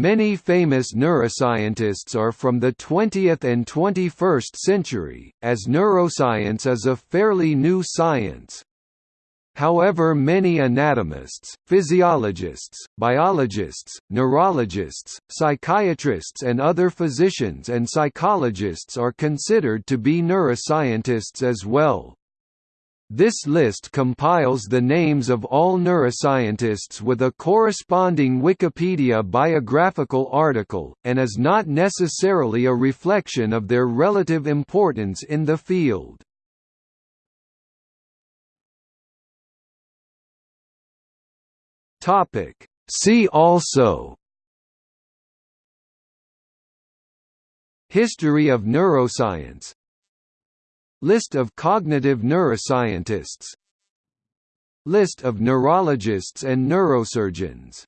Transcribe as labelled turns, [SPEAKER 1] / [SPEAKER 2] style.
[SPEAKER 1] Many famous neuroscientists are from the 20th and 21st century, as neuroscience is a fairly new science. However many anatomists, physiologists, biologists, neurologists, psychiatrists and other physicians and psychologists are considered to be neuroscientists as well. This list compiles the names of all neuroscientists with a corresponding Wikipedia biographical article, and is not necessarily a reflection of their relative importance in the field. See also History of neuroscience List of cognitive neuroscientists. List of neurologists and neurosurgeons